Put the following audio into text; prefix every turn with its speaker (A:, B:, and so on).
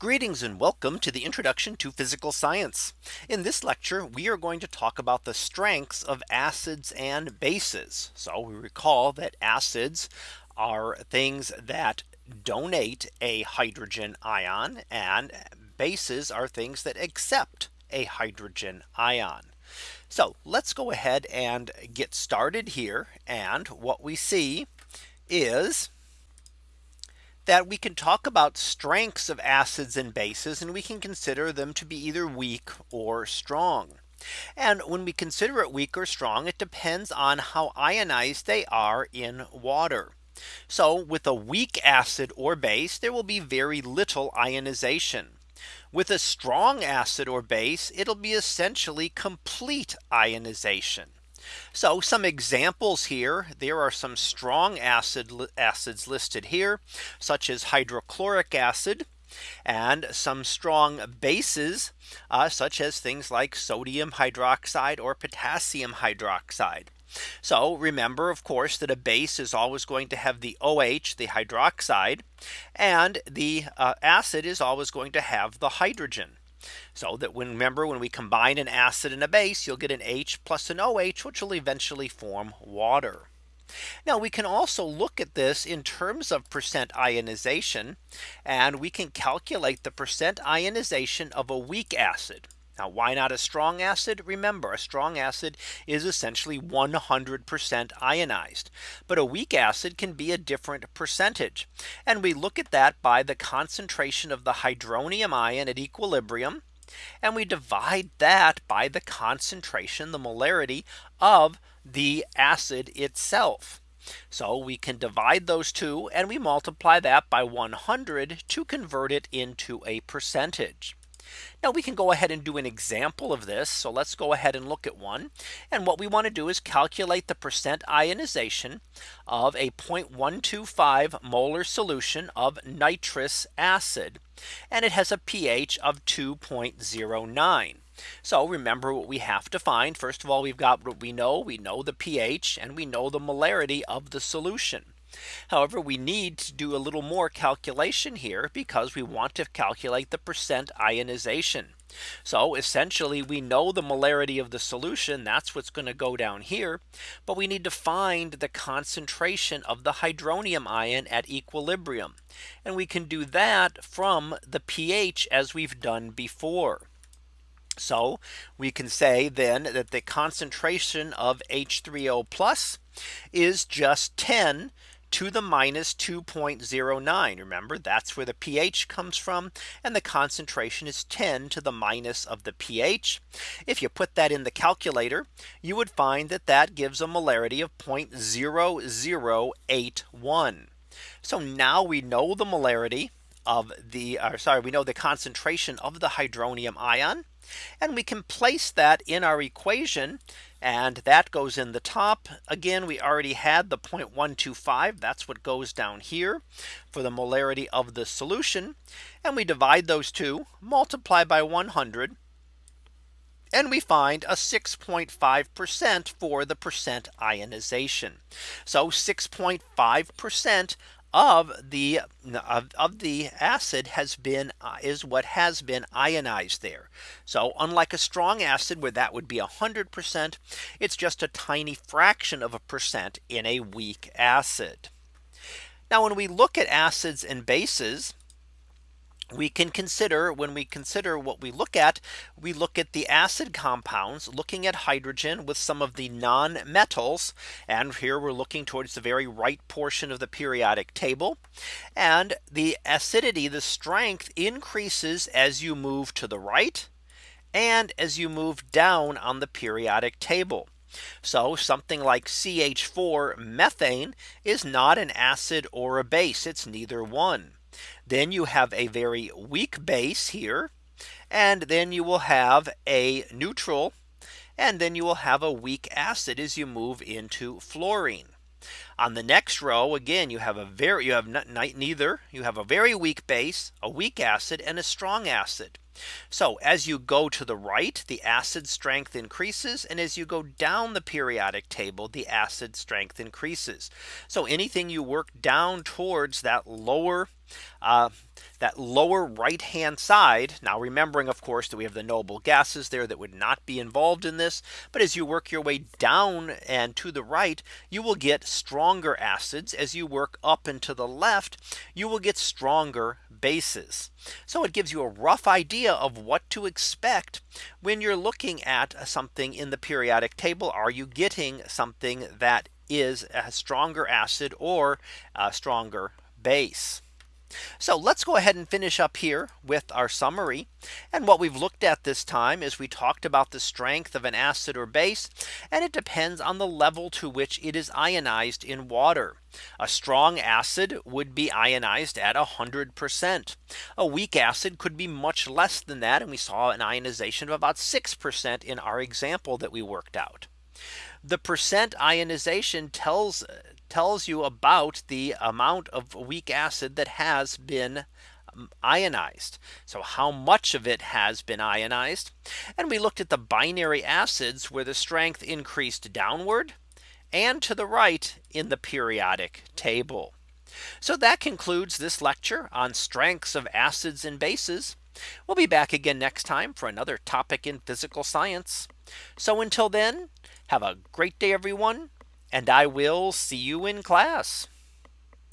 A: Greetings and welcome to the introduction to physical science. In this lecture, we are going to talk about the strengths of acids and bases. So we recall that acids are things that donate a hydrogen ion and bases are things that accept a hydrogen ion. So let's go ahead and get started here. And what we see is that we can talk about strengths of acids and bases and we can consider them to be either weak or strong. And when we consider it weak or strong, it depends on how ionized they are in water. So with a weak acid or base, there will be very little ionization. With a strong acid or base, it'll be essentially complete ionization. So some examples here, there are some strong acid acids listed here, such as hydrochloric acid, and some strong bases, uh, such as things like sodium hydroxide or potassium hydroxide. So remember, of course, that a base is always going to have the OH, the hydroxide, and the uh, acid is always going to have the hydrogen. So that when remember when we combine an acid and a base, you'll get an H plus an OH, which will eventually form water. Now we can also look at this in terms of percent ionization. And we can calculate the percent ionization of a weak acid. Now why not a strong acid? Remember a strong acid is essentially 100% ionized. But a weak acid can be a different percentage. And we look at that by the concentration of the hydronium ion at equilibrium. And we divide that by the concentration, the molarity of the acid itself. So we can divide those two and we multiply that by 100 to convert it into a percentage. Now we can go ahead and do an example of this. So let's go ahead and look at one. And what we want to do is calculate the percent ionization of a 0.125 molar solution of nitrous acid. And it has a pH of 2.09. So remember what we have to find. First of all, we've got what we know. We know the pH and we know the molarity of the solution. However, we need to do a little more calculation here because we want to calculate the percent ionization. So essentially we know the molarity of the solution that's what's going to go down here. But we need to find the concentration of the hydronium ion at equilibrium. And we can do that from the pH as we've done before. So we can say then that the concentration of H3O plus is just 10 to the minus 2.09. Remember, that's where the pH comes from. And the concentration is 10 to the minus of the pH. If you put that in the calculator, you would find that that gives a molarity of 0.0081. So now we know the molarity of the uh, sorry, we know the concentration of the hydronium ion. And we can place that in our equation and that goes in the top. Again, we already had the 0.125. That's what goes down here for the molarity of the solution. And we divide those two multiply by 100 and we find a 6.5% for the percent ionization. So 6.5% of the of, of, the acid has been uh, is what has been ionized there. So unlike a strong acid where that would be 100%, it's just a tiny fraction of a percent in a weak acid. Now when we look at acids and bases, we can consider when we consider what we look at, we look at the acid compounds looking at hydrogen with some of the non metals. And here we're looking towards the very right portion of the periodic table. And the acidity, the strength increases as you move to the right and as you move down on the periodic table. So something like CH4 methane is not an acid or a base. It's neither one. Then you have a very weak base here. And then you will have a neutral. And then you will have a weak acid as you move into fluorine. On the next row again you have a very you have neither you have a very weak base a weak acid and a strong acid. So as you go to the right, the acid strength increases. And as you go down the periodic table, the acid strength increases. So anything you work down towards that lower uh, that lower right hand side. Now remembering, of course, that we have the noble gases there that would not be involved in this. But as you work your way down and to the right, you will get stronger acids as you work up and to the left, you will get stronger bases. So it gives you a rough idea of what to expect when you're looking at something in the periodic table. Are you getting something that is a stronger acid or a stronger base? So let's go ahead and finish up here with our summary. And what we've looked at this time is we talked about the strength of an acid or base. And it depends on the level to which it is ionized in water. A strong acid would be ionized at 100%. A weak acid could be much less than that. And we saw an ionization of about 6% in our example that we worked out. The percent ionization tells tells you about the amount of weak acid that has been um, ionized. So how much of it has been ionized. And we looked at the binary acids where the strength increased downward and to the right in the periodic table. So that concludes this lecture on strengths of acids and bases. We'll be back again next time for another topic in physical science. So until then, have a great day, everyone and I will see you in class.